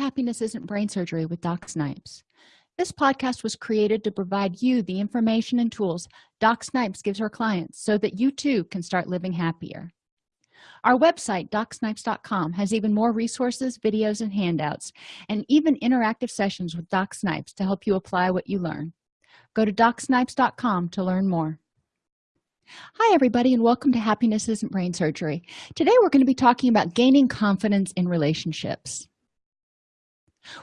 happiness isn't brain surgery with doc snipes. This podcast was created to provide you the information and tools doc snipes gives her clients so that you too can start living happier. Our website docsnipes.com has even more resources videos and handouts and even interactive sessions with doc snipes to help you apply what you learn. Go to docsnipes.com to learn more. Hi everybody and welcome to happiness isn't brain surgery. Today we're going to be talking about gaining confidence in relationships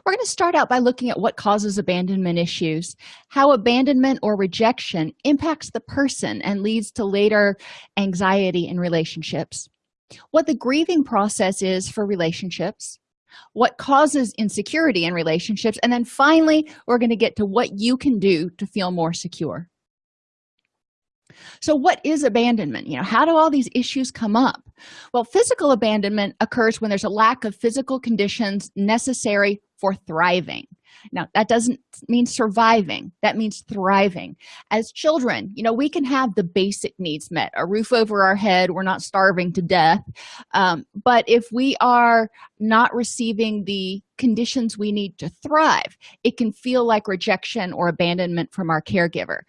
we're going to start out by looking at what causes abandonment issues how abandonment or rejection impacts the person and leads to later anxiety in relationships what the grieving process is for relationships what causes insecurity in relationships and then finally we're going to get to what you can do to feel more secure. So what is abandonment? You know how do all these issues come up? Well physical abandonment occurs when there's a lack of physical conditions necessary for thriving. Now that doesn't mean surviving. That means thriving. As children you know we can have the basic needs met a roof over our head we're not starving to death. Um, but if we are not receiving the conditions we need to thrive it can feel like rejection or abandonment from our caregiver.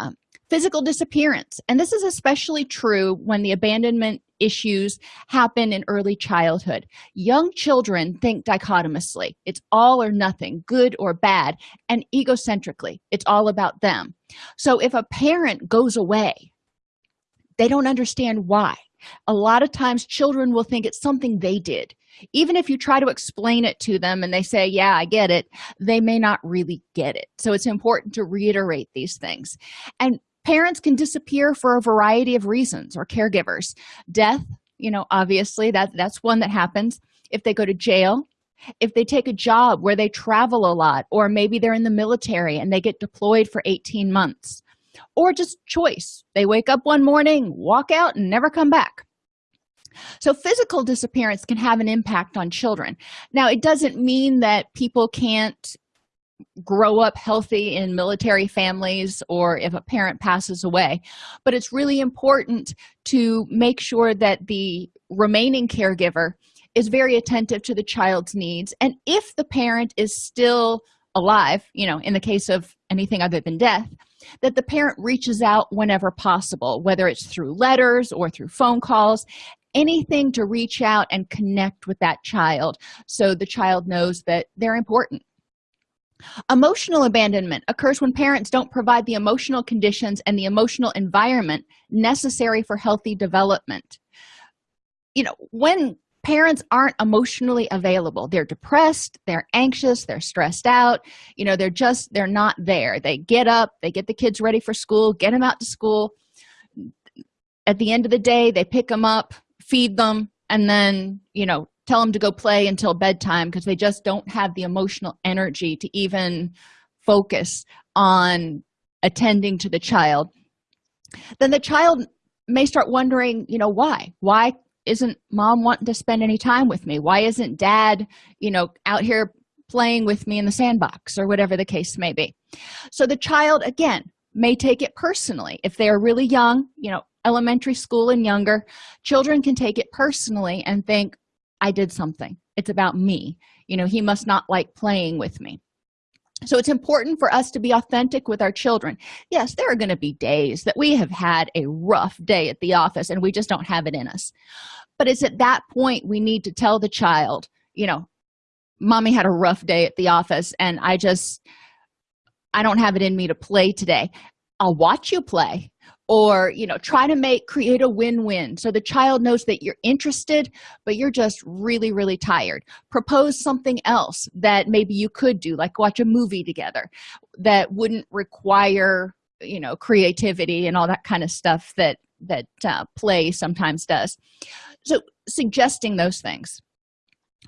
Um, physical disappearance. And this is especially true when the abandonment issues happen in early childhood. Young children think dichotomously. It's all or nothing good or bad and egocentrically. It's all about them. So if a parent goes away they don't understand why. A lot of times children will think it's something they did. Even if you try to explain it to them and they say yeah i get it they may not really get it. So it's important to reiterate these things. And parents can disappear for a variety of reasons or caregivers. Death you know obviously that that's one that happens. If they go to jail if they take a job where they travel a lot or maybe they're in the military and they get deployed for 18 months or just choice they wake up one morning walk out and never come back. So physical disappearance can have an impact on children. Now it doesn't mean that people can't grow up healthy in military families or if a parent passes away. But it's really important to make sure that the remaining caregiver is very attentive to the child's needs. And if the parent is still alive you know in the case of anything other than death that the parent reaches out whenever possible whether it's through letters or through phone calls anything to reach out and connect with that child so the child knows that they're important emotional abandonment occurs when parents don't provide the emotional conditions and the emotional environment necessary for healthy development. You know when parents aren't emotionally available they're depressed they're anxious they're stressed out you know they're just they're not there. They get up they get the kids ready for school get them out to school. At the end of the day they pick them up feed them and then you know tell them to go play until bedtime because they just don't have the emotional energy to even focus on attending to the child. Then the child may start wondering you know why? Why isn't mom wanting to spend any time with me? Why isn't dad you know out here playing with me in the sandbox or whatever the case may be? So the child again may take it personally. If they're really young you know elementary school and younger children can take it personally and think i did something. It's about me. You know he must not like playing with me. So it's important for us to be authentic with our children. Yes there are going to be days that we have had a rough day at the office and we just don't have it in us. But it's at that point we need to tell the child you know mommy had a rough day at the office and i just i don't have it in me to play today. I'll watch you play or you know try to make create a win-win. So the child knows that you're interested but you're just really really tired. Propose something else that maybe you could do like watch a movie together that wouldn't require you know creativity and all that kind of stuff that that uh, play sometimes does. So suggesting those things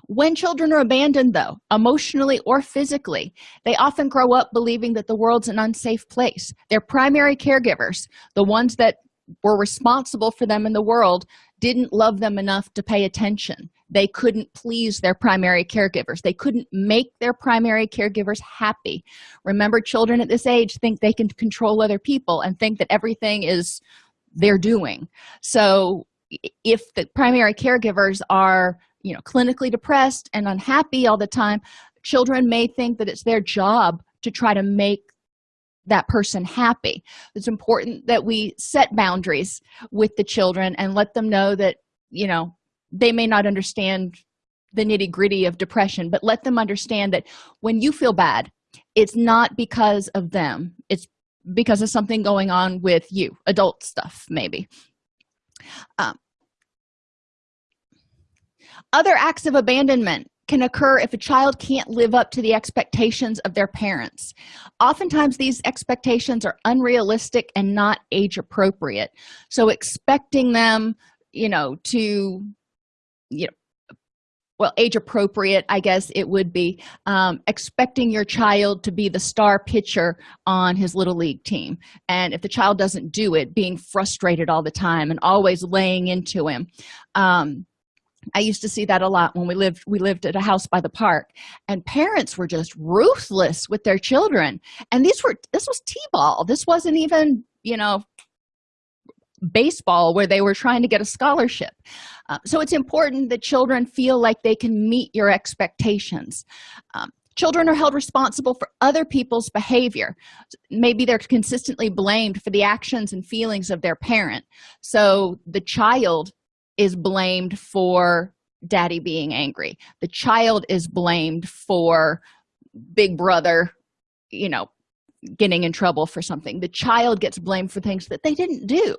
when children are abandoned though emotionally or physically they often grow up believing that the world's an unsafe place. Their primary caregivers the ones that were responsible for them in the world didn't love them enough to pay attention. They couldn't please their primary caregivers. They couldn't make their primary caregivers happy. Remember children at this age think they can control other people and think that everything is they're doing. So if the primary caregivers are you know clinically depressed and unhappy all the time children may think that it's their job to try to make that person happy. It's important that we set boundaries with the children and let them know that you know they may not understand the nitty-gritty of depression but let them understand that when you feel bad it's not because of them. It's because of something going on with you adult stuff maybe. Um, other acts of abandonment can occur if a child can't live up to the expectations of their parents. Oftentimes these expectations are unrealistic and not age appropriate. So expecting them you know to you know well age appropriate i guess it would be um, expecting your child to be the star pitcher on his little league team. And if the child doesn't do it being frustrated all the time and always laying into him. Um, i used to see that a lot when we lived we lived at a house by the park and parents were just ruthless with their children. And these were this was t-ball. This wasn't even you know baseball where they were trying to get a scholarship. Uh, so it's important that children feel like they can meet your expectations. Um, children are held responsible for other people's behavior. Maybe they're consistently blamed for the actions and feelings of their parent. So the child is blamed for daddy being angry. The child is blamed for big brother you know getting in trouble for something. The child gets blamed for things that they didn't do.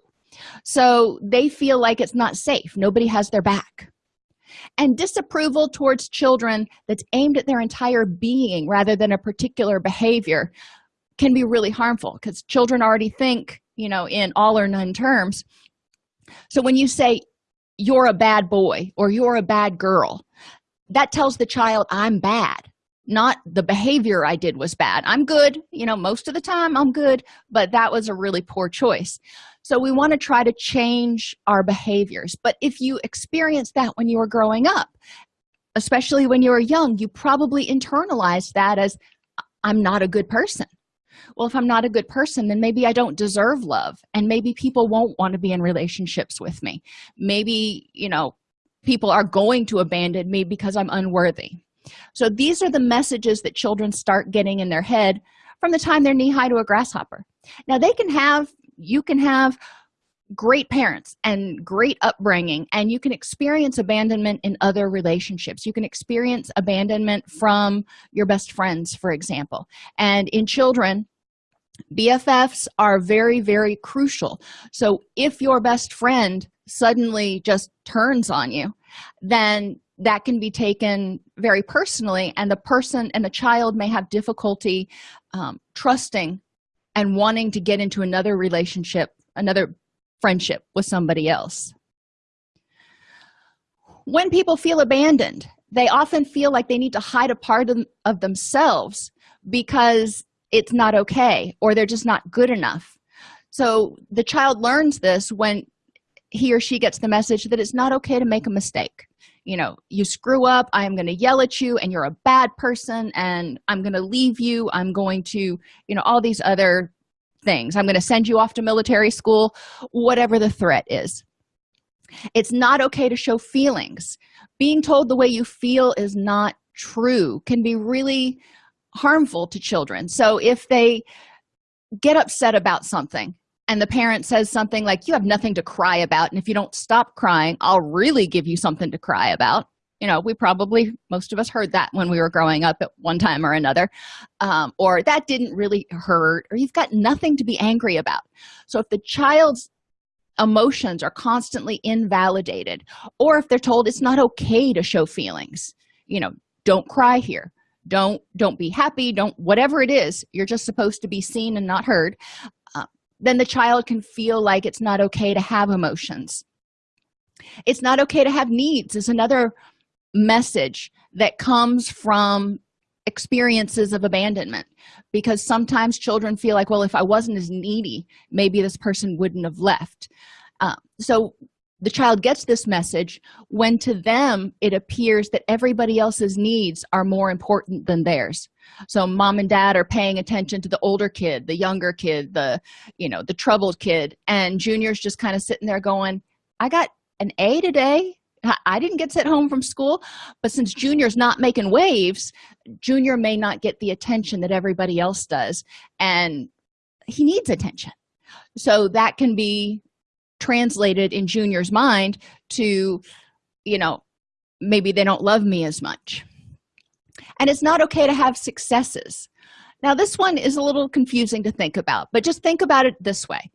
So they feel like it's not safe. Nobody has their back. And disapproval towards children that's aimed at their entire being rather than a particular behavior can be really harmful because children already think you know in all or none terms. So when you say you're a bad boy or you're a bad girl. That tells the child i'm bad. Not the behavior i did was bad. I'm good you know most of the time i'm good but that was a really poor choice. So we want to try to change our behaviors. But if you experience that when you were growing up especially when you were young you probably internalized that as i'm not a good person well if i'm not a good person then maybe i don't deserve love and maybe people won't want to be in relationships with me. Maybe you know people are going to abandon me because i'm unworthy. So these are the messages that children start getting in their head from the time they're knee high to a grasshopper. Now they can have you can have great parents and great upbringing and you can experience abandonment in other relationships. You can experience abandonment from your best friends for example. And in children bffs are very very crucial. So if your best friend suddenly just turns on you then that can be taken very personally and the person and the child may have difficulty um, trusting and wanting to get into another relationship another friendship with somebody else. When people feel abandoned they often feel like they need to hide a part of, of themselves because it's not okay or they're just not good enough. So the child learns this when he or she gets the message that it's not okay to make a mistake. You know you screw up i am going to yell at you and you're a bad person and i'm going to leave you i'm going to you know all these other things. I'm going to send you off to military school whatever the threat is. It's not okay to show feelings. Being told the way you feel is not true can be really harmful to children. So if they get upset about something and the parent says something like you have nothing to cry about and if you don't stop crying i'll really give you something to cry about. You know we probably most of us heard that when we were growing up at one time or another um, or that didn't really hurt or you've got nothing to be angry about. So if the child's emotions are constantly invalidated or if they're told it's not okay to show feelings you know don't cry here don't don't be happy don't whatever it is you're just supposed to be seen and not heard then the child can feel like it's not okay to have emotions. It's not okay to have needs is another message that comes from experiences of abandonment because sometimes children feel like well if i wasn't as needy maybe this person wouldn't have left. Uh, so the child gets this message when to them it appears that everybody else's needs are more important than theirs. So mom and dad are paying attention to the older kid the younger kid the you know the troubled kid and junior's just kind of sitting there going i got an a today. I didn't get sent home from school. But since junior's not making waves junior may not get the attention that everybody else does and he needs attention. So that can be translated in junior's mind to you know maybe they don't love me as much. And it's not okay to have successes. Now this one is a little confusing to think about but just think about it this way.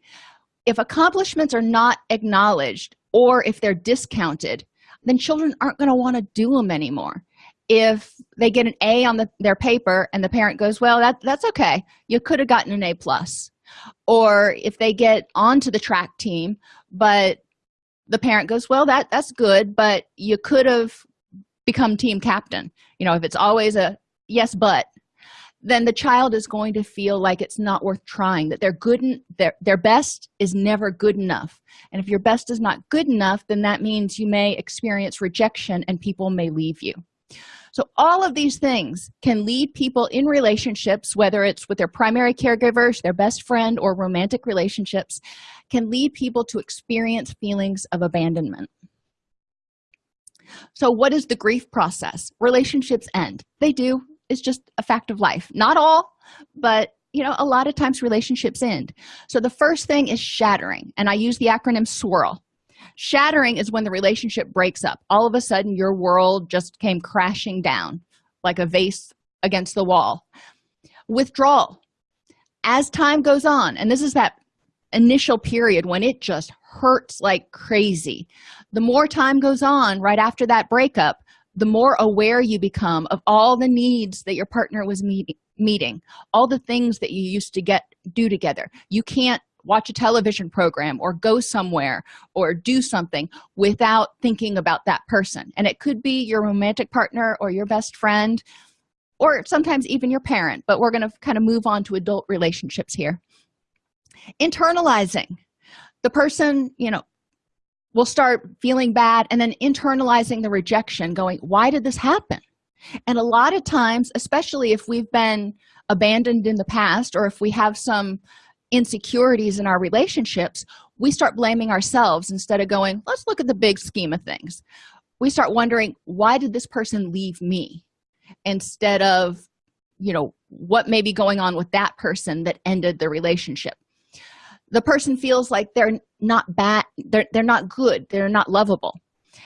If accomplishments are not acknowledged or if they're discounted then children aren't going to want to do them anymore. If they get an a on the, their paper and the parent goes well that that's okay. You could have gotten an a plus or if they get onto the track team but the parent goes well that that's good but you could have become team captain. You know if it's always a yes but then the child is going to feel like it's not worth trying that they're good and their their best is never good enough. And if your best is not good enough then that means you may experience rejection and people may leave you so all of these things can lead people in relationships whether it's with their primary caregivers their best friend or romantic relationships can lead people to experience feelings of abandonment. So what is the grief process? Relationships end. They do. It's just a fact of life. Not all but you know a lot of times relationships end. So the first thing is shattering and i use the acronym swirl shattering is when the relationship breaks up. All of a sudden your world just came crashing down like a vase against the wall. Withdrawal. As time goes on and this is that initial period when it just hurts like crazy the more time goes on right after that breakup the more aware you become of all the needs that your partner was meet meeting all the things that you used to get do together. You can't watch a television program or go somewhere or do something without thinking about that person. And it could be your romantic partner or your best friend or sometimes even your parent but we're going to kind of move on to adult relationships here. Internalizing. The person you know will start feeling bad and then internalizing the rejection going why did this happen? And a lot of times especially if we've been abandoned in the past or if we have some insecurities in our relationships we start blaming ourselves instead of going let's look at the big scheme of things. We start wondering why did this person leave me? instead of you know what may be going on with that person that ended the relationship. The person feels like they're not bad they're, they're not good they're not lovable.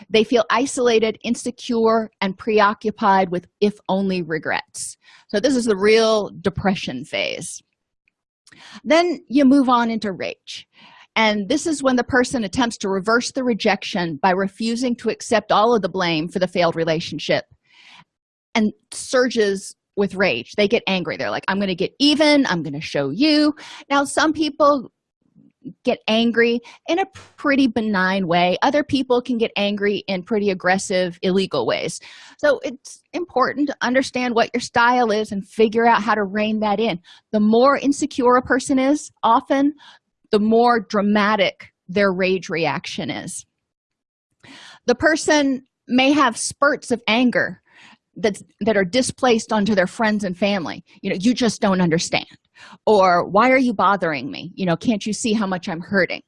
They feel isolated insecure and preoccupied with if only regrets. So this is the real depression phase then you move on into rage. And this is when the person attempts to reverse the rejection by refusing to accept all of the blame for the failed relationship and surges with rage. They get angry. They're like i'm going to get even. I'm going to show you. Now some people get angry in a pretty benign way. Other people can get angry in pretty aggressive illegal ways. So it's important to understand what your style is and figure out how to rein that in. The more insecure a person is often the more dramatic their rage reaction is. The person may have spurts of anger that that are displaced onto their friends and family. You know you just don't understand or why are you bothering me? You know can't you see how much i'm hurting?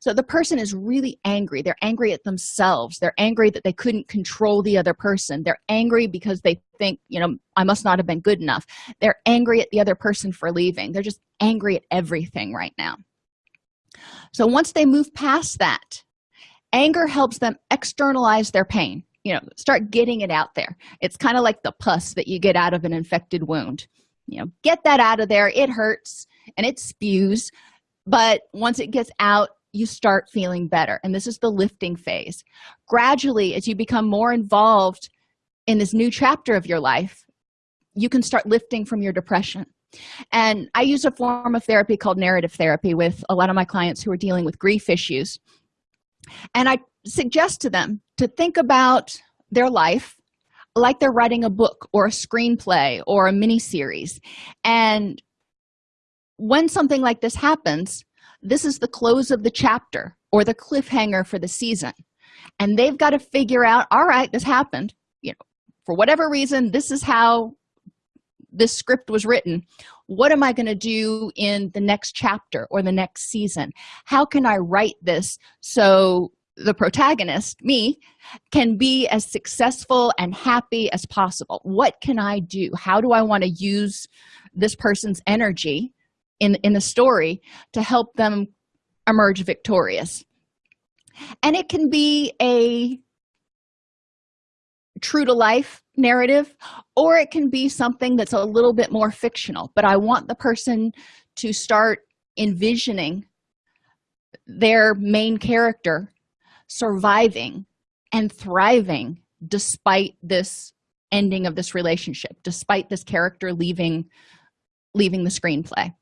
So the person is really angry. They're angry at themselves. They're angry that they couldn't control the other person. They're angry because they think you know i must not have been good enough. They're angry at the other person for leaving. They're just angry at everything right now. So once they move past that anger helps them externalize their pain you know start getting it out there. It's kind of like the pus that you get out of an infected wound you know get that out of there. It hurts and it spews but once it gets out you start feeling better. And this is the lifting phase. Gradually as you become more involved in this new chapter of your life you can start lifting from your depression. And i use a form of therapy called narrative therapy with a lot of my clients who are dealing with grief issues. And i suggest to them to think about their life like they're writing a book or a screenplay or a mini series and when something like this happens this is the close of the chapter or the cliffhanger for the season. And they've got to figure out all right this happened. You know for whatever reason this is how this script was written. What am i going to do in the next chapter or the next season? How can i write this so the protagonist me can be as successful and happy as possible. What can i do? How do i want to use this person's energy in in the story to help them emerge victorious? And it can be a true to life narrative or it can be something that's a little bit more fictional. But i want the person to start envisioning their main character surviving and thriving despite this ending of this relationship despite this character leaving leaving the screenplay.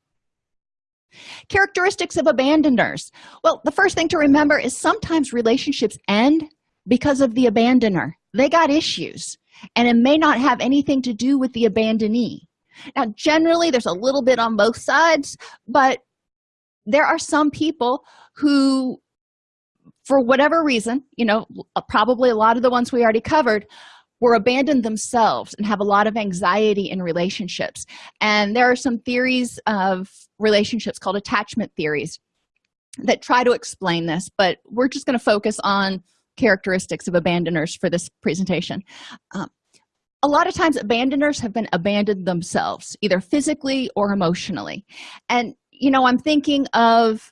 Characteristics of abandoners. Well the first thing to remember is sometimes relationships end because of the abandoner. They got issues and it may not have anything to do with the abandonee. Now generally there's a little bit on both sides but there are some people who for whatever reason you know uh, probably a lot of the ones we already covered were abandoned themselves and have a lot of anxiety in relationships. And there are some theories of relationships called attachment theories that try to explain this but we're just going to focus on characteristics of abandoners for this presentation. Um, a lot of times abandoners have been abandoned themselves either physically or emotionally. And you know i'm thinking of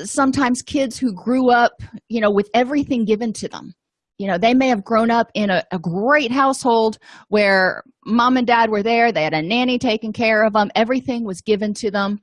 sometimes kids who grew up you know with everything given to them. You know they may have grown up in a, a, great household where mom and dad were there they had a nanny taking care of them everything was given to them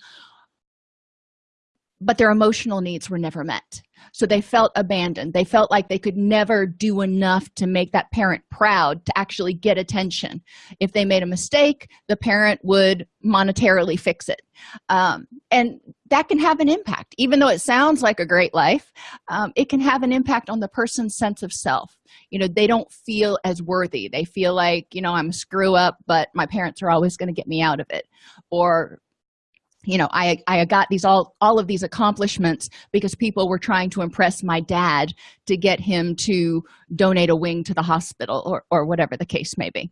but their emotional needs were never met. So they felt abandoned. They felt like they could never do enough to make that parent proud to actually get attention. If they made a mistake the parent would monetarily fix it. Um, and that can have an impact. Even though it sounds like a great life um, it can have an impact on the person's sense of self. You know they don't feel as worthy. They feel like you know i'm a screw up but my parents are always going to get me out of it. Or you know i i got these all all of these accomplishments because people were trying to impress my dad to get him to donate a wing to the hospital or, or whatever the case may be.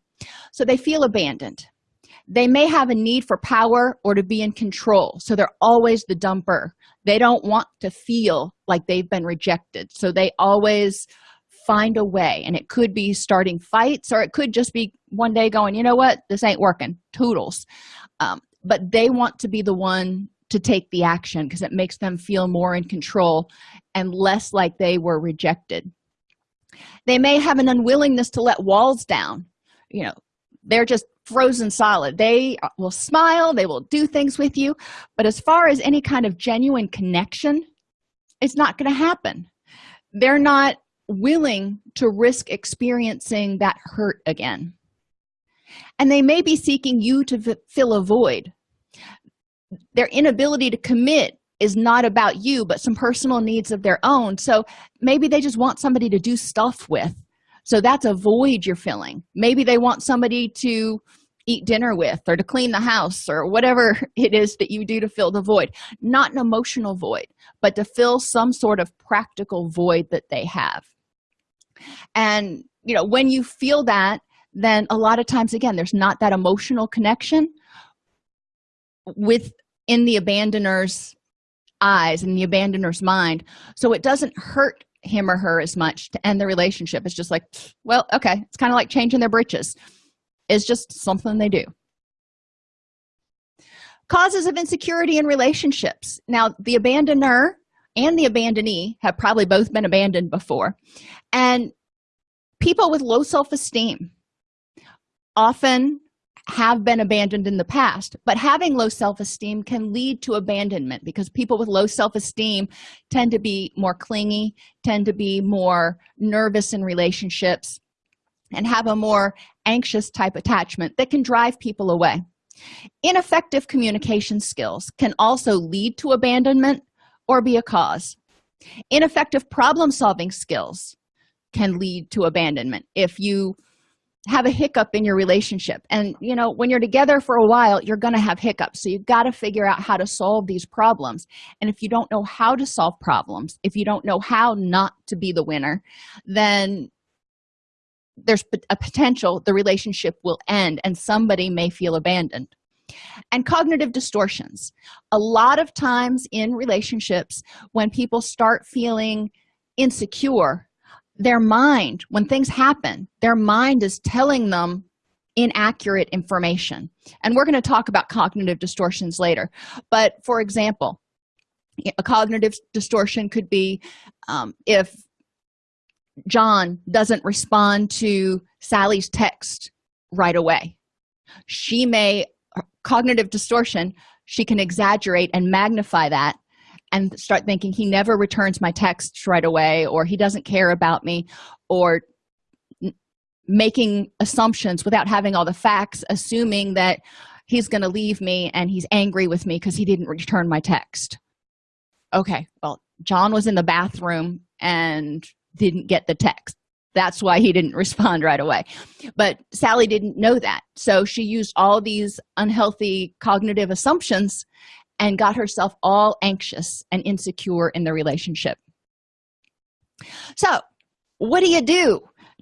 So they feel abandoned. They may have a need for power or to be in control so they're always the dumper. They don't want to feel like they've been rejected so they always find a way and it could be starting fights or it could just be one day going you know what? This ain't working. Toodles. Um, but they want to be the one to take the action because it makes them feel more in control and less like they were rejected. They may have an unwillingness to let walls down. You know they're just frozen solid. They uh, will smile they will do things with you but as far as any kind of genuine connection it's not going to happen. They're not willing to risk experiencing that hurt again. And they may be seeking you to fill a void their inability to commit is not about you but some personal needs of their own. So maybe they just want somebody to do stuff with. So that's a void you're filling. Maybe they want somebody to eat dinner with or to clean the house or whatever it is that you do to fill the void. Not an emotional void but to fill some sort of practical void that they have. And you know when you feel that then a lot of times again there's not that emotional connection with in the abandoner's eyes and the abandoner's mind. So it doesn't hurt him or her as much to end the relationship. It's just like well okay it's kind of like changing their britches. It's just something they do. Causes of insecurity in relationships. Now the abandoner and the abandonee have probably both been abandoned before. And people with low self-esteem often have been abandoned in the past but having low self-esteem can lead to abandonment because people with low self-esteem tend to be more clingy tend to be more nervous in relationships and have a more anxious type attachment that can drive people away. Ineffective communication skills can also lead to abandonment or be a cause. Ineffective problem-solving skills can lead to abandonment if you have a hiccup in your relationship. And you know when you're together for a while you're going to have hiccups. So you've got to figure out how to solve these problems. And if you don't know how to solve problems if you don't know how not to be the winner then there's a potential the relationship will end and somebody may feel abandoned. And cognitive distortions. A lot of times in relationships when people start feeling insecure their mind when things happen their mind is telling them inaccurate information. And we're going to talk about cognitive distortions later. But for example a cognitive distortion could be um, if john doesn't respond to sally's text right away. She may cognitive distortion she can exaggerate and magnify that and start thinking he never returns my texts right away or he doesn't care about me or making assumptions without having all the facts assuming that he's going to leave me and he's angry with me because he didn't return my text. Okay well john was in the bathroom and didn't get the text. That's why he didn't respond right away. But sally didn't know that. So she used all these unhealthy cognitive assumptions and got herself all anxious and insecure in the relationship. So what do you do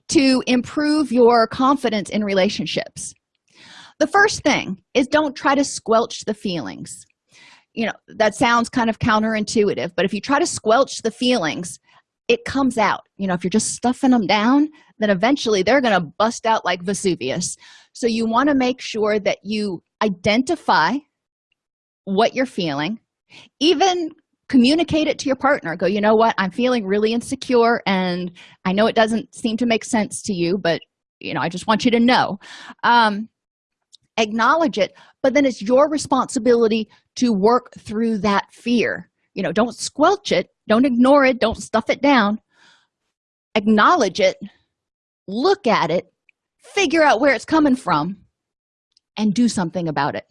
to improve your confidence in relationships? The first thing is don't try to squelch the feelings. You know that sounds kind of counterintuitive but if you try to squelch the feelings it comes out. You know if you're just stuffing them down then eventually they're going to bust out like vesuvius. So you want to make sure that you identify what you're feeling. Even communicate it to your partner. Go you know what? I'm feeling really insecure and i know it doesn't seem to make sense to you but you know i just want you to know. Um acknowledge it but then it's your responsibility to work through that fear. You know don't squelch it. Don't ignore it. Don't stuff it down. Acknowledge it. Look at it. Figure out where it's coming from and do something about it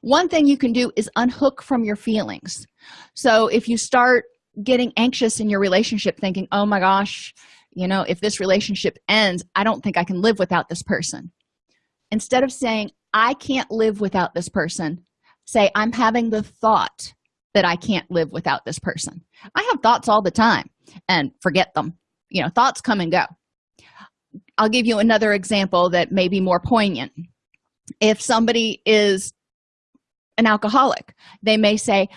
one thing you can do is unhook from your feelings. So if you start getting anxious in your relationship thinking oh my gosh you know if this relationship ends i don't think i can live without this person. Instead of saying i can't live without this person say i'm having the thought that i can't live without this person. I have thoughts all the time and forget them. You know thoughts come and go. I'll give you another example that may be more poignant. If somebody is an alcoholic. They may say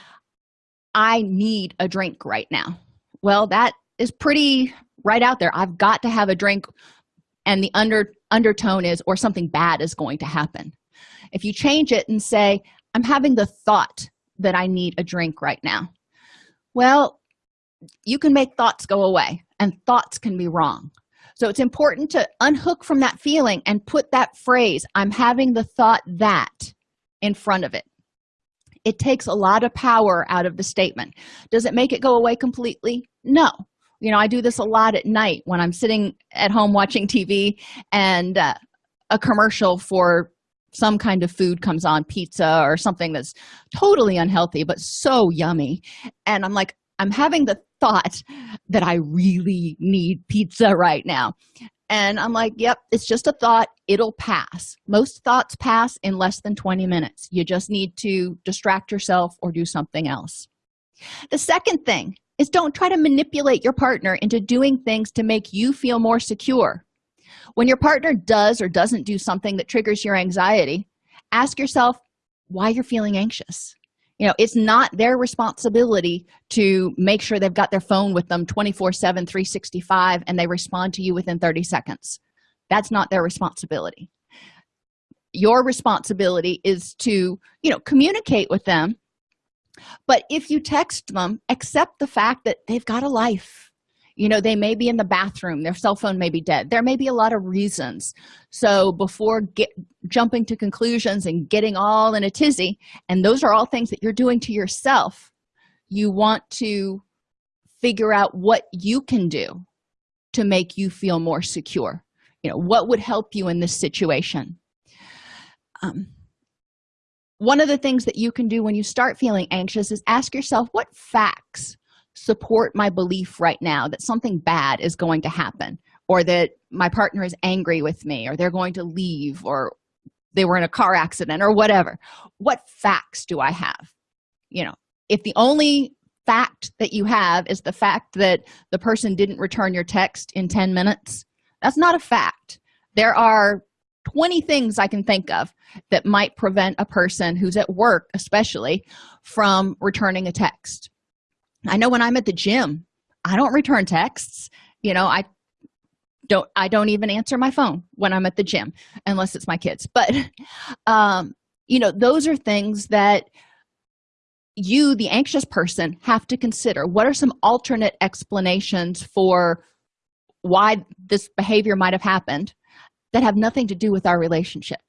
i need a drink right now. Well that is pretty right out there. I've got to have a drink and the under undertone is or something bad is going to happen. If you change it and say i'm having the thought that i need a drink right now well you can make thoughts go away and thoughts can be wrong. So it's important to unhook from that feeling and put that phrase i'm having the thought that in front of it it takes a lot of power out of the statement. Does it make it go away completely? No. You know i do this a lot at night when i'm sitting at home watching tv and uh, a commercial for some kind of food comes on pizza or something that's totally unhealthy but so yummy. And i'm like i'm having the thought that i really need pizza right now and i'm like yep it's just a thought. It'll pass. Most thoughts pass in less than 20 minutes. You just need to distract yourself or do something else. The second thing is don't try to manipulate your partner into doing things to make you feel more secure. When your partner does or doesn't do something that triggers your anxiety ask yourself why you're feeling anxious you know it's not their responsibility to make sure they've got their phone with them 24 7 365 and they respond to you within 30 seconds. That's not their responsibility. Your responsibility is to you know communicate with them but if you text them accept the fact that they've got a life you know they may be in the bathroom their cell phone may be dead. There may be a lot of reasons. So before get jumping to conclusions and getting all in a tizzy and those are all things that you're doing to yourself you want to figure out what you can do to make you feel more secure. You know what would help you in this situation? Um, one of the things that you can do when you start feeling anxious is ask yourself what facts support my belief right now that something bad is going to happen or that my partner is angry with me or they're going to leave or they were in a car accident or whatever. What facts do i have? You know if the only fact that you have is the fact that the person didn't return your text in 10 minutes that's not a fact. There are 20 things i can think of that might prevent a person who's at work especially from returning a text i know when i'm at the gym i don't return texts. You know i don't i don't even answer my phone when i'm at the gym unless it's my kids. But um you know those are things that you the anxious person have to consider. What are some alternate explanations for why this behavior might have happened that have nothing to do with our relationship?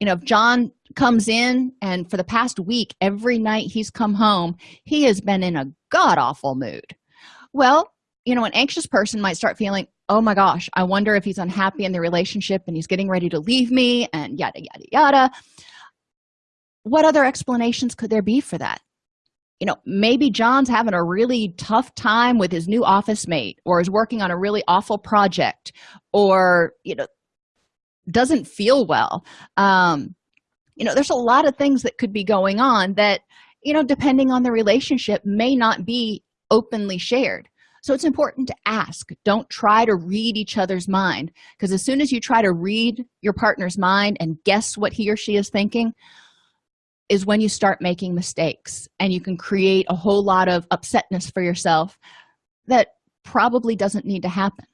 You know if john comes in and for the past week every night he's come home he has been in a god-awful mood. Well you know an anxious person might start feeling oh my gosh i wonder if he's unhappy in the relationship and he's getting ready to leave me and yada yada yada. What other explanations could there be for that? You know maybe john's having a really tough time with his new office mate or is working on a really awful project or you know doesn't feel well. Um you know there's a lot of things that could be going on that you know depending on the relationship may not be openly shared. So it's important to ask. Don't try to read each other's mind because as soon as you try to read your partner's mind and guess what he or she is thinking is when you start making mistakes and you can create a whole lot of upsetness for yourself that probably doesn't need to happen.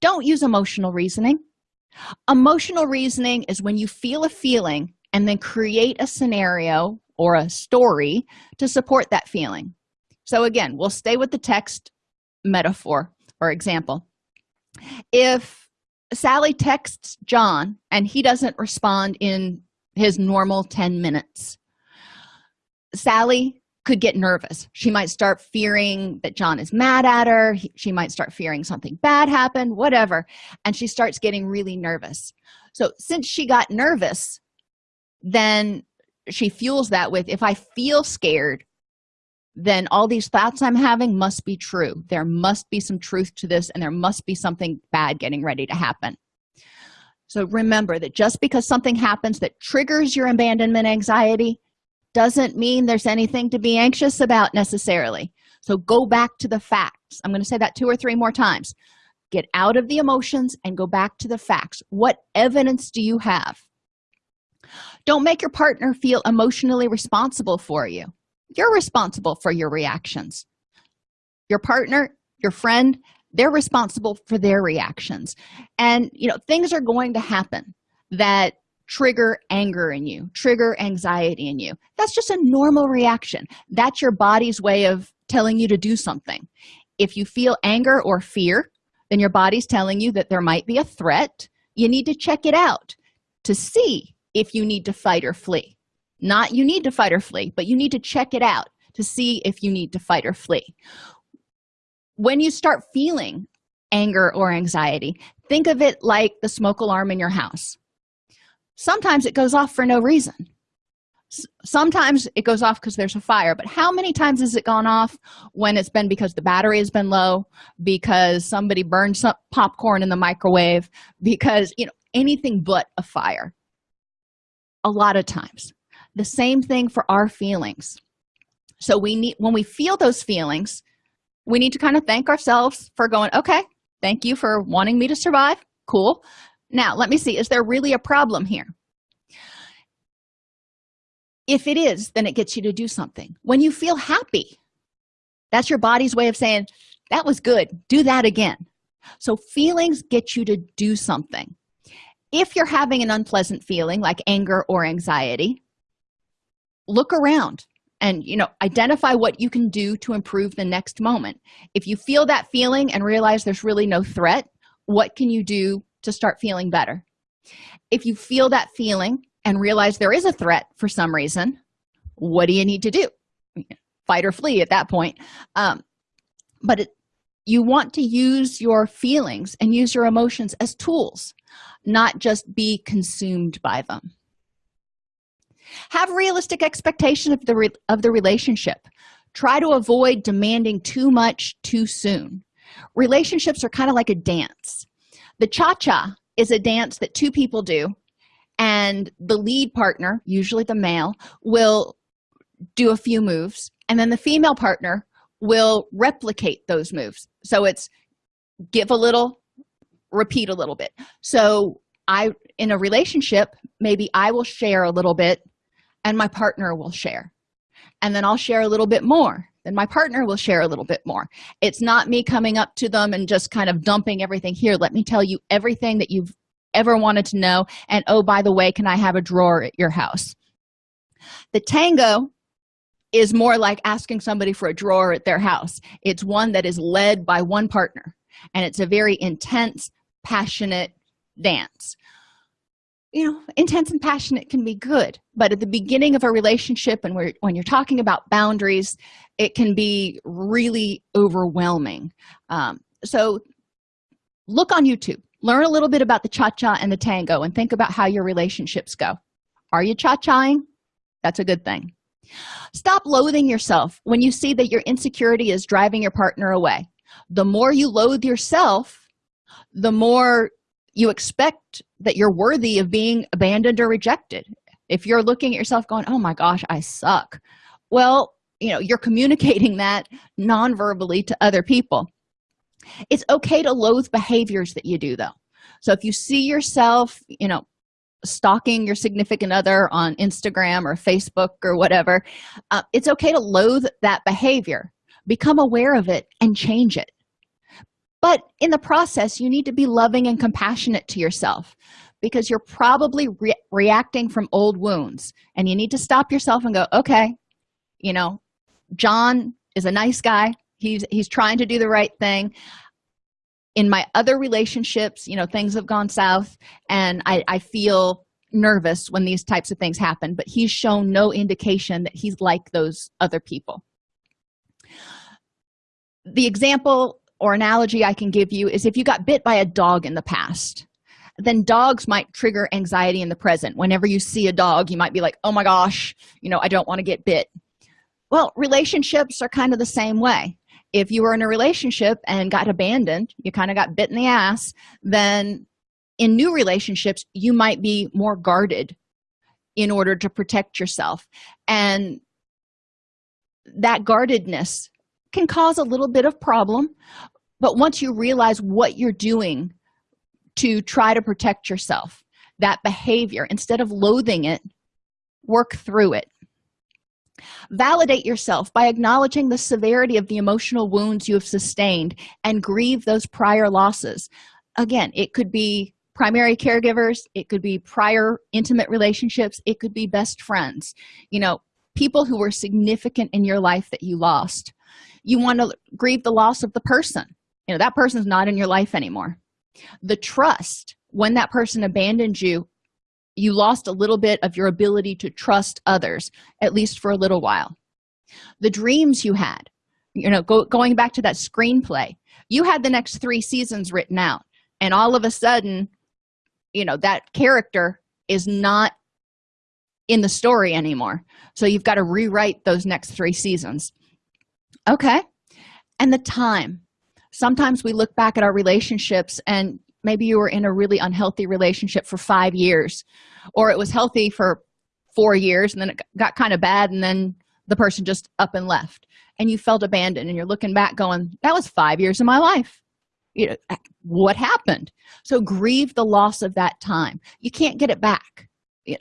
Don't use emotional reasoning emotional reasoning is when you feel a feeling and then create a scenario or a story to support that feeling. So again we'll stay with the text metaphor. Or example if sally texts john and he doesn't respond in his normal 10 minutes sally could get nervous. She might start fearing that john is mad at her. She might start fearing something bad happened whatever. And she starts getting really nervous. So since she got nervous then she fuels that with if i feel scared then all these thoughts i'm having must be true. There must be some truth to this and there must be something bad getting ready to happen. So remember that just because something happens that triggers your abandonment anxiety doesn't mean there's anything to be anxious about necessarily. So go back to the facts. I'm going to say that two or three more times. Get out of the emotions and go back to the facts. What evidence do you have? Don't make your partner feel emotionally responsible for you. You're responsible for your reactions. Your partner your friend they're responsible for their reactions. And you know things are going to happen that trigger anger in you trigger anxiety in you. That's just a normal reaction. That's your body's way of telling you to do something. If you feel anger or fear then your body's telling you that there might be a threat. You need to check it out to see if you need to fight or flee. Not you need to fight or flee but you need to check it out to see if you need to fight or flee. When you start feeling anger or anxiety think of it like the smoke alarm in your house sometimes it goes off for no reason. Sometimes it goes off because there's a fire but how many times has it gone off when it's been because the battery has been low because somebody burned some popcorn in the microwave because you know anything but a fire? A lot of times. The same thing for our feelings. So we need when we feel those feelings we need to kind of thank ourselves for going okay thank you for wanting me to survive. Cool now let me see. Is there really a problem here? If it is then it gets you to do something. When you feel happy that's your body's way of saying that was good. Do that again. So feelings get you to do something. If you're having an unpleasant feeling like anger or anxiety look around and you know identify what you can do to improve the next moment. If you feel that feeling and realize there's really no threat what can you do to start feeling better. If you feel that feeling and realize there is a threat for some reason what do you need to do? Fight or flee at that point. Um, but it, you want to use your feelings and use your emotions as tools not just be consumed by them. Have realistic expectation of the of the relationship. Try to avoid demanding too much too soon. Relationships are kind of like a dance the cha-cha is a dance that two people do and the lead partner usually the male will do a few moves and then the female partner will replicate those moves. So it's give a little repeat a little bit. So i in a relationship maybe i will share a little bit and my partner will share. And then i'll share a little bit more then my partner will share a little bit more. It's not me coming up to them and just kind of dumping everything. Here let me tell you everything that you've ever wanted to know and oh by the way can i have a drawer at your house? The tango is more like asking somebody for a drawer at their house. It's one that is led by one partner and it's a very intense passionate dance. You know intense and passionate can be good but at the beginning of a relationship and when you're talking about boundaries it can be really overwhelming. Um, so look on youtube. Learn a little bit about the cha-cha and the tango and think about how your relationships go. Are you cha-chaing that's a good thing. Stop loathing yourself when you see that your insecurity is driving your partner away. The more you loathe yourself the more you expect that you're worthy of being abandoned or rejected. If you're looking at yourself going oh my gosh i suck. Well you know you're communicating that non-verbally to other people. It's okay to loathe behaviors that you do though. So if you see yourself you know stalking your significant other on instagram or facebook or whatever uh, it's okay to loathe that behavior. Become aware of it and change it. But in the process you need to be loving and compassionate to yourself because you're probably re reacting from old wounds and you need to stop yourself and go okay you know john is a nice guy. He's he's trying to do the right thing. In my other relationships you know things have gone south and i i feel nervous when these types of things happen but he's shown no indication that he's like those other people. The example or analogy i can give you is if you got bit by a dog in the past then dogs might trigger anxiety in the present. Whenever you see a dog you might be like oh my gosh you know i don't want to get bit well relationships are kind of the same way. If you were in a relationship and got abandoned you kind of got bit in the ass then in new relationships you might be more guarded in order to protect yourself. And that guardedness can cause a little bit of problem but once you realize what you're doing to try to protect yourself that behavior instead of loathing it work through it validate yourself by acknowledging the severity of the emotional wounds you have sustained and grieve those prior losses. Again it could be primary caregivers it could be prior intimate relationships it could be best friends. You know people who were significant in your life that you lost. You want to grieve the loss of the person. You know that person's not in your life anymore. The trust when that person abandoned you you lost a little bit of your ability to trust others at least for a little while. The dreams you had you know go, going back to that screenplay you had the next three seasons written out and all of a sudden you know that character is not in the story anymore. So you've got to rewrite those next three seasons. Okay. And the time. Sometimes we look back at our relationships and maybe you were in a really unhealthy relationship for five years or it was healthy for four years and then it got kind of bad and then the person just up and left and you felt abandoned and you're looking back going that was five years of my life. You know what happened? So grieve the loss of that time. You can't get it back.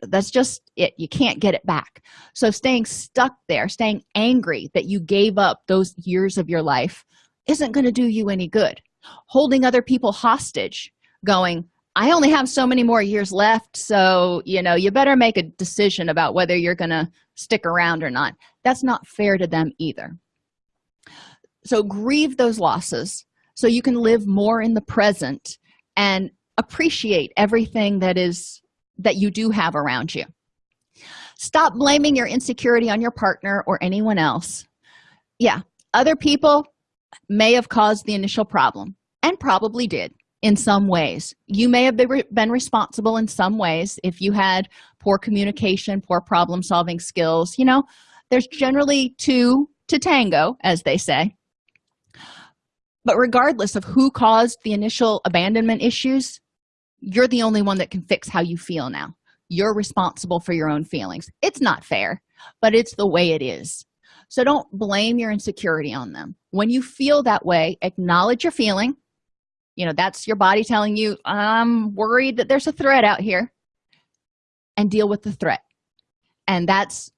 That's just it. You can't get it back. So staying stuck there staying angry that you gave up those years of your life isn't going to do you any good holding other people hostage going i only have so many more years left so you know you better make a decision about whether you're to stick around or not. That's not fair to them either. So grieve those losses so you can live more in the present and appreciate everything that is that you do have around you. Stop blaming your insecurity on your partner or anyone else. Yeah other people may have caused the initial problem and probably did in some ways. You may have been responsible in some ways if you had poor communication poor problem solving skills you know? There's generally two to tango as they say. But regardless of who caused the initial abandonment issues you're the only one that can fix how you feel now. You're responsible for your own feelings. It's not fair but it's the way it is so don't blame your insecurity on them. When you feel that way acknowledge your feeling. You know that's your body telling you i'm worried that there's a threat out here and deal with the threat. And that's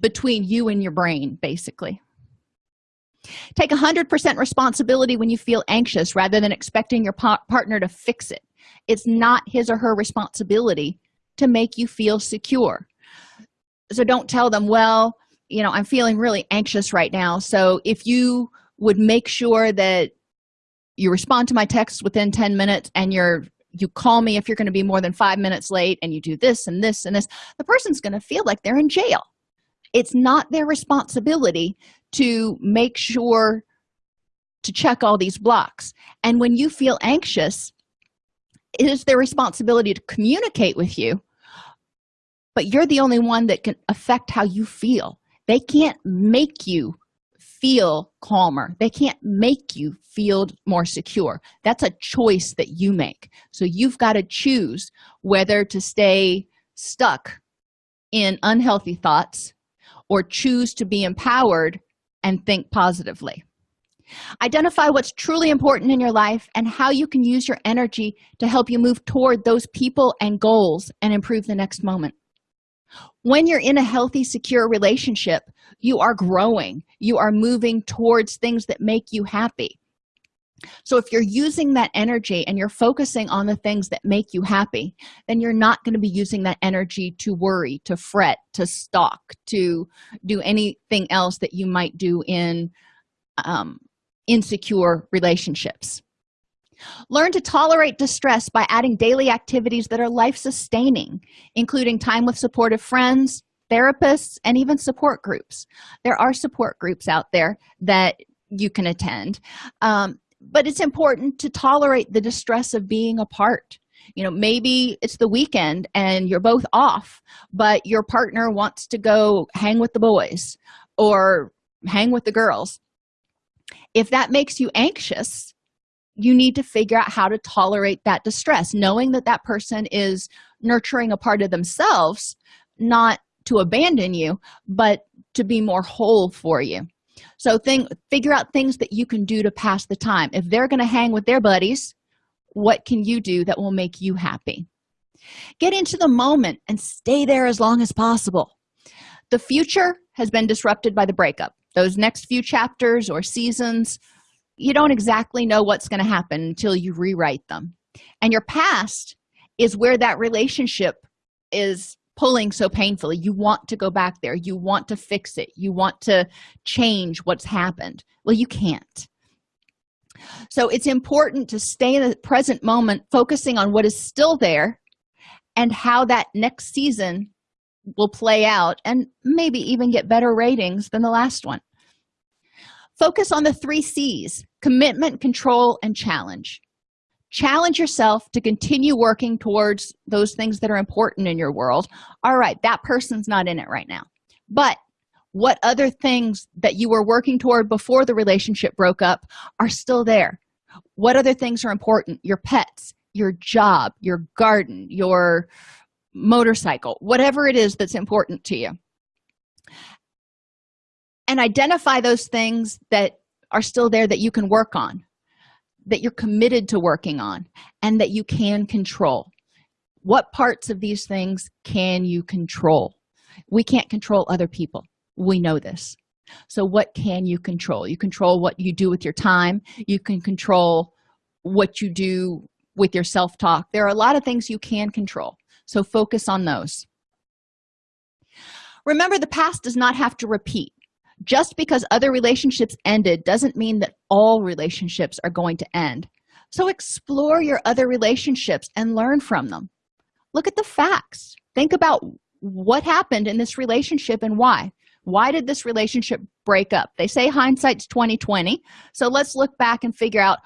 between you and your brain basically. Take 100% responsibility when you feel anxious rather than expecting your pa partner to fix it. It's not his or her responsibility to make you feel secure. So don't tell them well you know i'm feeling really anxious right now. So if you would make sure that you respond to my texts within 10 minutes and you're you call me if you're going to be more than five minutes late and you do this and this and this the person's going to feel like they're in jail. It's not their responsibility to make sure to check all these blocks. And when you feel anxious it is their responsibility to communicate with you but you're the only one that can affect how you feel they can't make you feel calmer. They can't make you feel more secure. That's a choice that you make. So you've got to choose whether to stay stuck in unhealthy thoughts or choose to be empowered and think positively. Identify what's truly important in your life and how you can use your energy to help you move toward those people and goals and improve the next moment when you're in a healthy secure relationship you are growing. You are moving towards things that make you happy. So if you're using that energy and you're focusing on the things that make you happy then you're not going to be using that energy to worry to fret to stalk to do anything else that you might do in um, insecure relationships learn to tolerate distress by adding daily activities that are life-sustaining including time with supportive friends therapists and even support groups. There are support groups out there that you can attend um, but it's important to tolerate the distress of being apart. You know maybe it's the weekend and you're both off but your partner wants to go hang with the boys or hang with the girls. If that makes you anxious you need to figure out how to tolerate that distress knowing that that person is nurturing a part of themselves not to abandon you but to be more whole for you. So think figure out things that you can do to pass the time. If they're going to hang with their buddies what can you do that will make you happy? Get into the moment and stay there as long as possible. The future has been disrupted by the breakup. Those next few chapters or seasons you don't exactly know what's going to happen until you rewrite them. And your past is where that relationship is pulling so painfully. You want to go back there. You want to fix it. You want to change what's happened. Well you can't. So it's important to stay in the present moment focusing on what is still there and how that next season will play out and maybe even get better ratings than the last one. Focus on the three c's commitment control and challenge. Challenge yourself to continue working towards those things that are important in your world. All right that person's not in it right now. But what other things that you were working toward before the relationship broke up are still there? What other things are important? Your pets your job your garden your motorcycle whatever it is that's important to you. And identify those things that are still there that you can work on that you're committed to working on and that you can control. What parts of these things can you control? We can't control other people. We know this. So what can you control? You control what you do with your time. You can control what you do with your self-talk. There are a lot of things you can control. So focus on those. Remember the past does not have to repeat just because other relationships ended doesn't mean that all relationships are going to end. So explore your other relationships and learn from them. Look at the facts. Think about what happened in this relationship and why. Why did this relationship break up? They say hindsight's 2020 so let's look back and figure out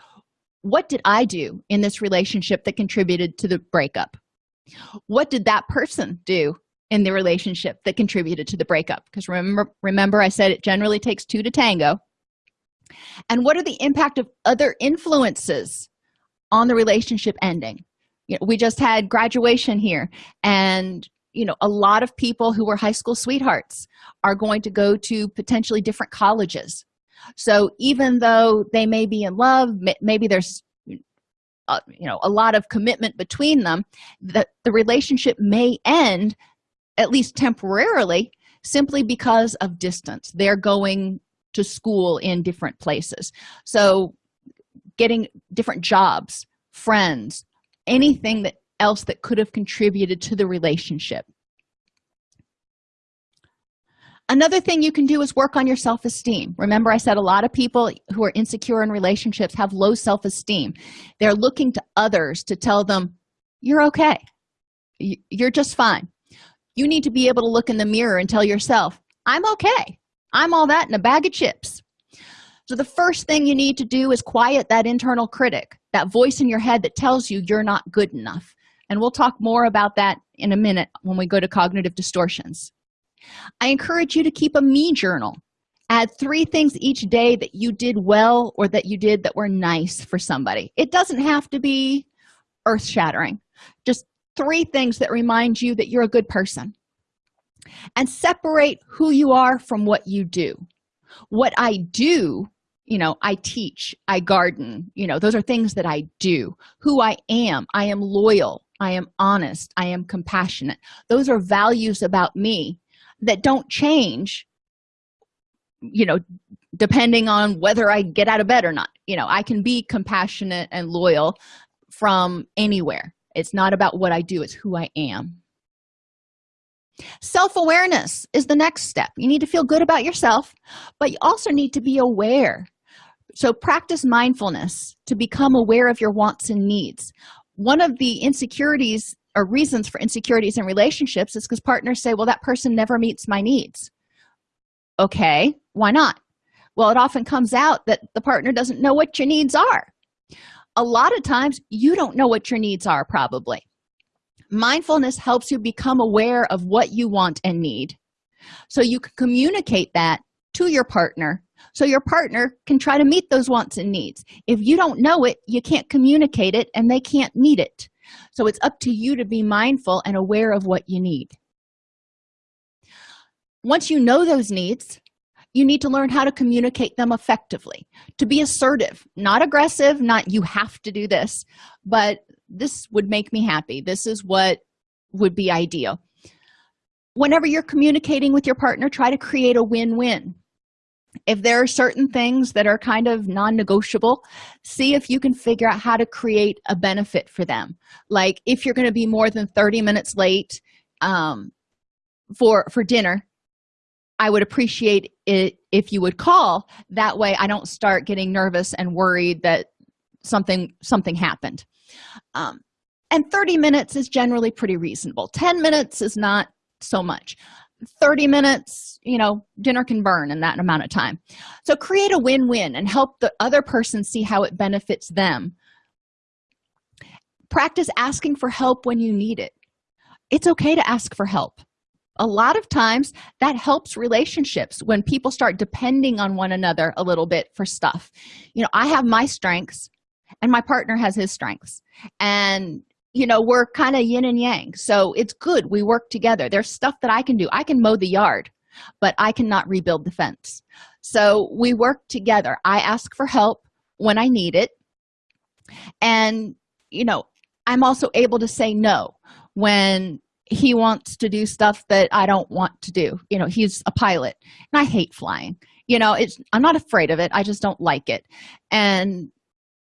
what did i do in this relationship that contributed to the breakup? What did that person do in the relationship that contributed to the breakup. Because remember remember i said it generally takes two to tango. And what are the impact of other influences on the relationship ending? You know, we just had graduation here and you know a lot of people who were high school sweethearts are going to go to potentially different colleges. So even though they may be in love maybe there's uh, you know a lot of commitment between them that the relationship may end at least temporarily simply because of distance. They're going to school in different places. So getting different jobs friends anything that else that could have contributed to the relationship. Another thing you can do is work on your self-esteem. Remember i said a lot of people who are insecure in relationships have low self-esteem. They're looking to others to tell them you're okay. You're just fine you need to be able to look in the mirror and tell yourself i'm okay. I'm all that in a bag of chips. So the first thing you need to do is quiet that internal critic that voice in your head that tells you you're not good enough. And we'll talk more about that in a minute when we go to cognitive distortions. I encourage you to keep a me journal. Add three things each day that you did well or that you did that were nice for somebody. It doesn't have to be earth-shattering. Just three things that remind you that you're a good person. And separate who you are from what you do. What i do you know i teach i garden you know those are things that i do. Who i am i am loyal i am honest i am compassionate. Those are values about me that don't change you know depending on whether i get out of bed or not. You know i can be compassionate and loyal from anywhere it's not about what i do it's who i am. Self-awareness is the next step. You need to feel good about yourself but you also need to be aware. So practice mindfulness to become aware of your wants and needs. One of the insecurities or reasons for insecurities in relationships is because partners say well that person never meets my needs. Okay why not? Well it often comes out that the partner doesn't know what your needs are a lot of times you don't know what your needs are probably. Mindfulness helps you become aware of what you want and need. So you can communicate that to your partner so your partner can try to meet those wants and needs. If you don't know it you can't communicate it and they can't meet it. So it's up to you to be mindful and aware of what you need. Once you know those needs you need to learn how to communicate them effectively. To be assertive not aggressive not you have to do this but this would make me happy. This is what would be ideal. Whenever you're communicating with your partner try to create a win-win. If there are certain things that are kind of non-negotiable see if you can figure out how to create a benefit for them. Like if you're going to be more than 30 minutes late um, for for dinner i would appreciate it if you would call. That way i don't start getting nervous and worried that something something happened. Um, and 30 minutes is generally pretty reasonable. 10 minutes is not so much. 30 minutes you know dinner can burn in that amount of time. So create a win-win and help the other person see how it benefits them. Practice asking for help when you need it. It's okay to ask for help a lot of times that helps relationships when people start depending on one another a little bit for stuff. You know i have my strengths and my partner has his strengths. And you know we're kind of yin and yang so it's good we work together. There's stuff that i can do. I can mow the yard but i cannot rebuild the fence. So we work together. I ask for help when i need it. And you know i'm also able to say no when he wants to do stuff that i don't want to do. You know he's a pilot and i hate flying. You know it's i'm not afraid of it. I just don't like it. And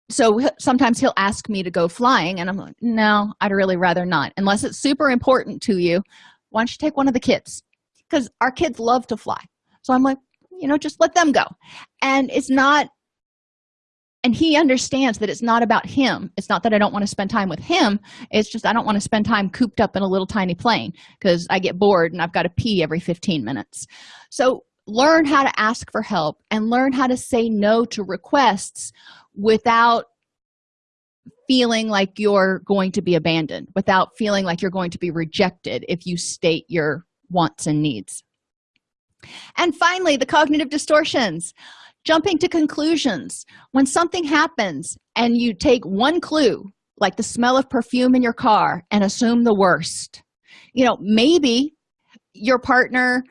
so sometimes he'll ask me to go flying and i'm like no i'd really rather not unless it's super important to you. Why don't you take one of the kids? Because our kids love to fly. So i'm like you know just let them go. And it's not and he understands that it's not about him. It's not that i don't want to spend time with him. It's just i don't want to spend time cooped up in a little tiny plane because i get bored and i've got to pee every 15 minutes. So learn how to ask for help and learn how to say no to requests without feeling like you're going to be abandoned without feeling like you're going to be rejected if you state your wants and needs. And finally the cognitive distortions jumping to conclusions. When something happens and you take one clue like the smell of perfume in your car and assume the worst. You know maybe your partner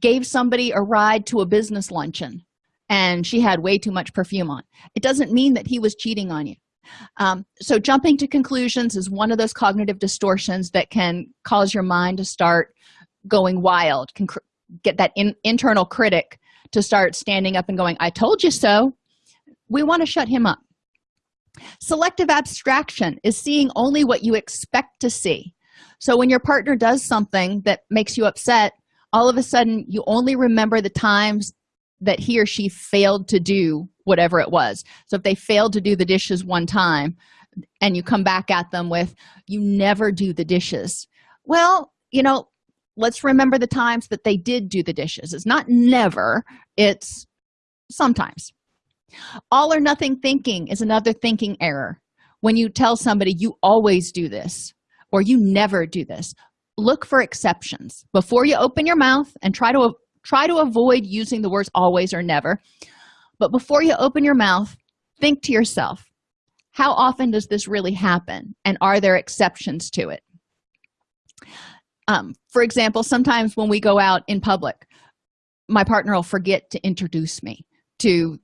gave somebody a ride to a business luncheon and she had way too much perfume on. It doesn't mean that he was cheating on you. Um, so jumping to conclusions is one of those cognitive distortions that can cause your mind to start going wild can get that in, internal critic to start standing up and going i told you so. We want to shut him up. Selective abstraction is seeing only what you expect to see. So when your partner does something that makes you upset all of a sudden you only remember the times that he or she failed to do whatever it was. So if they failed to do the dishes one time and you come back at them with you never do the dishes. Well you know let's remember the times that they did do the dishes. It's not never it's sometimes. All or nothing thinking is another thinking error. When you tell somebody you always do this or you never do this look for exceptions. Before you open your mouth and try to try to avoid using the words always or never but before you open your mouth think to yourself how often does this really happen? and are there exceptions to it um, for example sometimes when we go out in public my partner will forget to introduce me to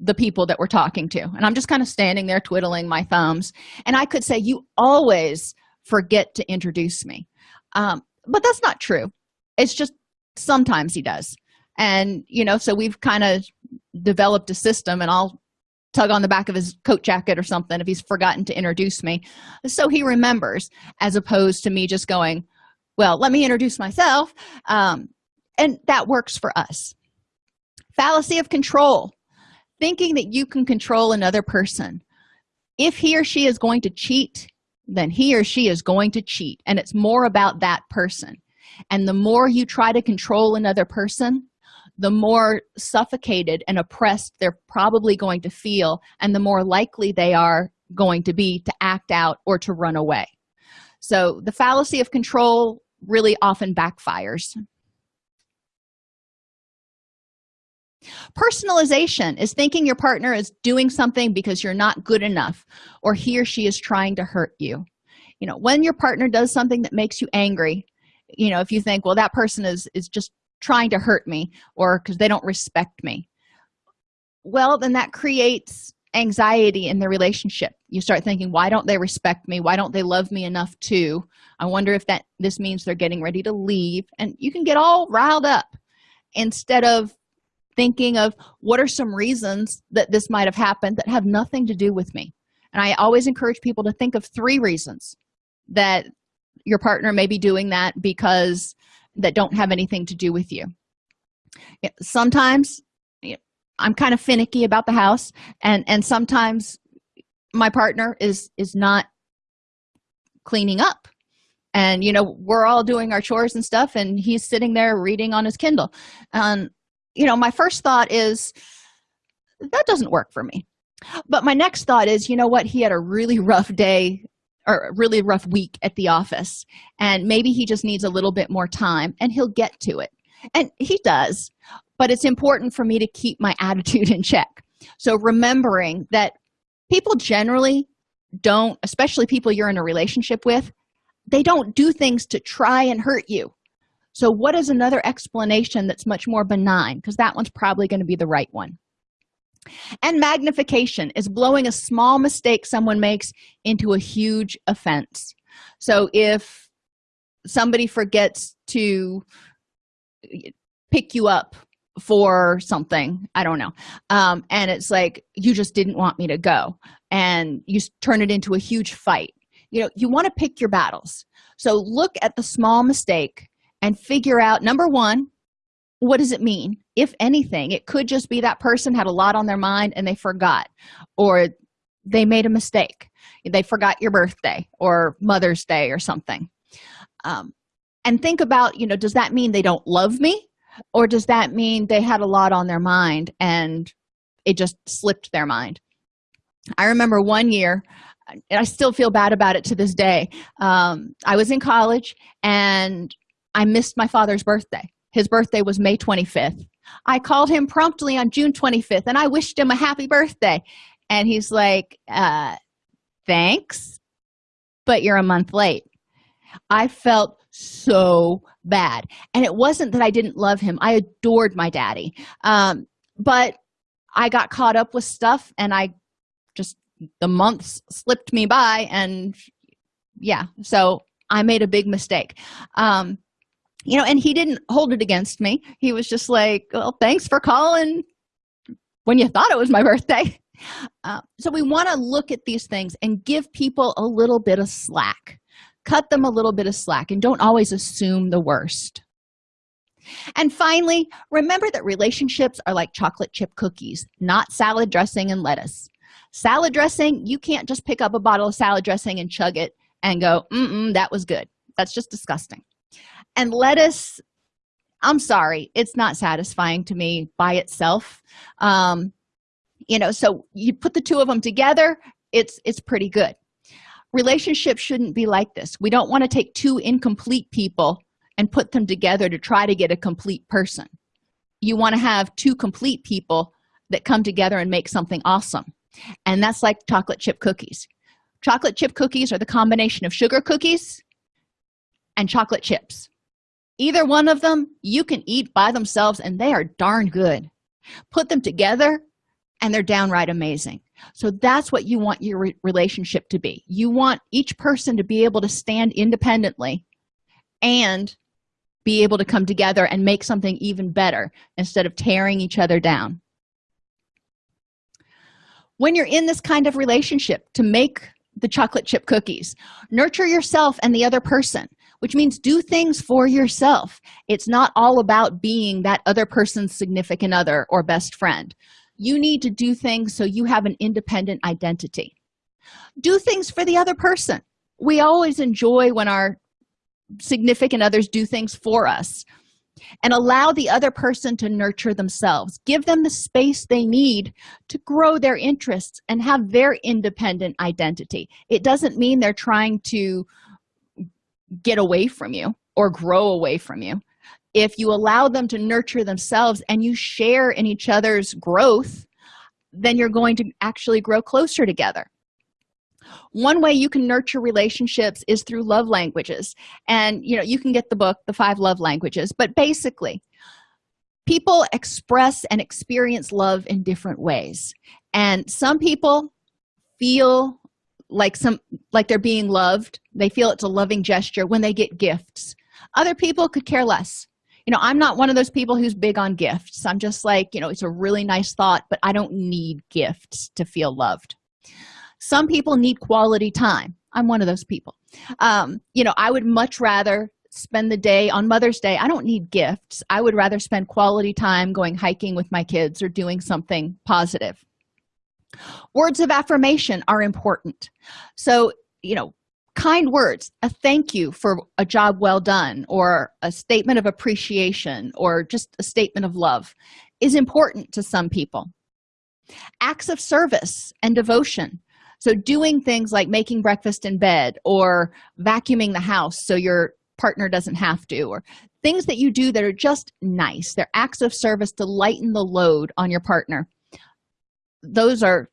the people that we're talking to. And i'm just kind of standing there twiddling my thumbs. And i could say you always forget to introduce me. Um, but that's not true. It's just sometimes he does. And you know so we've kind of developed a system and i'll tug on the back of his coat jacket or something if he's forgotten to introduce me. So he remembers as opposed to me just going well let me introduce myself. Um, and that works for us. Fallacy of control. Thinking that you can control another person. If he or she is going to cheat then he or she is going to cheat. And it's more about that person. And the more you try to control another person the more suffocated and oppressed they're probably going to feel and the more likely they are going to be to act out or to run away. So the fallacy of control really often backfires. Personalization is thinking your partner is doing something because you're not good enough or he or she is trying to hurt you. You know when your partner does something that makes you angry you know if you think well that person is is just trying to hurt me or because they don't respect me. Well then that creates anxiety in the relationship. You start thinking why don't they respect me? Why don't they love me enough to? I wonder if that this means they're getting ready to leave. And you can get all riled up instead of thinking of what are some reasons that this might have happened that have nothing to do with me. And i always encourage people to think of three reasons that your partner may be doing that because that don't have anything to do with you. Sometimes i'm kind of finicky about the house and and sometimes my partner is is not cleaning up. And you know we're all doing our chores and stuff and he's sitting there reading on his kindle. And you know my first thought is that doesn't work for me. But my next thought is you know what? He had a really rough day or a really rough week at the office and maybe he just needs a little bit more time and he'll get to it. And he does but it's important for me to keep my attitude in check. So remembering that people generally don't especially people you're in a relationship with they don't do things to try and hurt you. So what is another explanation that's much more benign? Because that one's probably going to be the right one. And magnification is blowing a small mistake someone makes into a huge offense. So if somebody forgets to pick you up for something. I don't know. Um, and it's like you just didn't want me to go. And you turn it into a huge fight. You know you want to pick your battles. So look at the small mistake and figure out number one what does it mean? If anything it could just be that person had a lot on their mind and they forgot. Or they made a mistake. They forgot your birthday or mother's day or something. Um, and think about you know does that mean they don't love me or does that mean they had a lot on their mind and it just slipped their mind? I remember one year and i still feel bad about it to this day um, i was in college and i missed my father's birthday. His birthday was may 25th i called him promptly on june 25th and i wished him a happy birthday. And he's like uh thanks but you're a month late. I felt so bad. And it wasn't that i didn't love him. I adored my daddy. Um but i got caught up with stuff and i just the months slipped me by and yeah so i made a big mistake. Um you know and he didn't hold it against me. He was just like well thanks for calling when you thought it was my birthday. Uh, so we want to look at these things and give people a little bit of slack cut them a little bit of slack and don't always assume the worst. And finally remember that relationships are like chocolate chip cookies not salad dressing and lettuce. Salad dressing you can't just pick up a bottle of salad dressing and chug it and go mm, -mm that was good. That's just disgusting. And lettuce i'm sorry it's not satisfying to me by itself. Um you know so you put the two of them together it's it's pretty good relationships shouldn't be like this. We don't want to take two incomplete people and put them together to try to get a complete person. You want to have two complete people that come together and make something awesome. And that's like chocolate chip cookies. Chocolate chip cookies are the combination of sugar cookies and chocolate chips. Either one of them you can eat by themselves and they are darn good. Put them together and they're downright amazing so that's what you want your re relationship to be. You want each person to be able to stand independently and be able to come together and make something even better instead of tearing each other down. When you're in this kind of relationship to make the chocolate chip cookies nurture yourself and the other person which means do things for yourself. It's not all about being that other person's significant other or best friend you need to do things so you have an independent identity. Do things for the other person. We always enjoy when our significant others do things for us and allow the other person to nurture themselves. Give them the space they need to grow their interests and have their independent identity. It doesn't mean they're trying to get away from you or grow away from you if you allow them to nurture themselves and you share in each other's growth then you're going to actually grow closer together. One way you can nurture relationships is through love languages. And you know you can get the book the five love languages. But basically people express and experience love in different ways. And some people feel like some like they're being loved. They feel it's a loving gesture when they get gifts. Other people could care less you know i'm not one of those people who's big on gifts. I'm just like you know it's a really nice thought but i don't need gifts to feel loved. Some people need quality time. I'm one of those people. Um you know i would much rather spend the day on mother's day i don't need gifts. I would rather spend quality time going hiking with my kids or doing something positive. Words of affirmation are important. So you know kind words a thank you for a job well done or a statement of appreciation or just a statement of love is important to some people. Acts of service and devotion. So doing things like making breakfast in bed or vacuuming the house so your partner doesn't have to or things that you do that are just nice. They're acts of service to lighten the load on your partner. Those are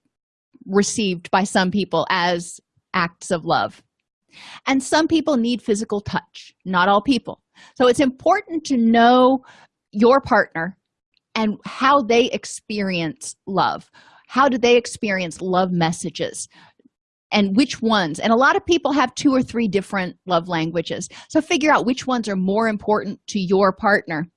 received by some people as acts of love and some people need physical touch not all people. So it's important to know your partner and how they experience love. How do they experience love messages? And which ones? And a lot of people have two or three different love languages. So figure out which ones are more important to your partner.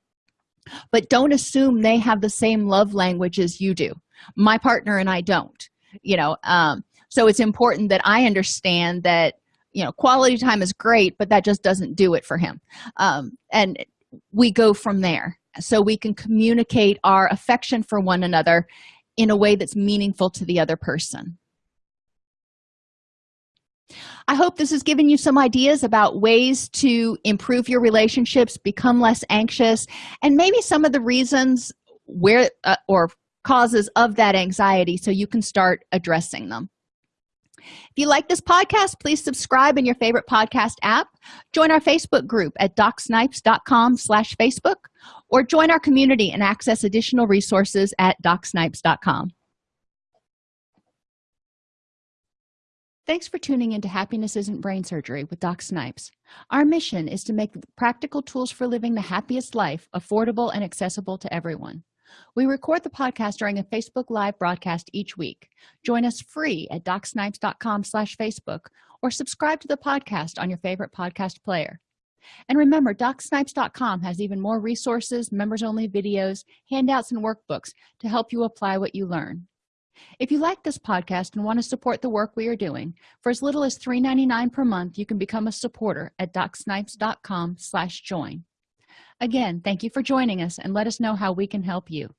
But don't assume they have the same love language as you do. My partner and i don't you know um, so it's important that i understand that you know quality time is great but that just doesn't do it for him. Um, and we go from there. So we can communicate our affection for one another in a way that's meaningful to the other person. I hope this has given you some ideas about ways to improve your relationships become less anxious and maybe some of the reasons where uh, or causes of that anxiety so you can start addressing them if you like this podcast please subscribe in your favorite podcast app join our facebook group at docsnipes.com slash facebook or join our community and access additional resources at docsnipes.com Thanks for tuning into Happiness Isn't Brain Surgery with Doc Snipes. Our mission is to make practical tools for living the happiest life affordable and accessible to everyone. We record the podcast during a Facebook Live broadcast each week. Join us free at docsnipes.com slash Facebook or subscribe to the podcast on your favorite podcast player. and remember docsnipes.com has even more resources members only videos handouts and workbooks to help you apply what you learn if you like this podcast and want to support the work we are doing for as little as $3.99 per month you can become a supporter at docsnipes.com slash join again thank you for joining us and let us know how we can help you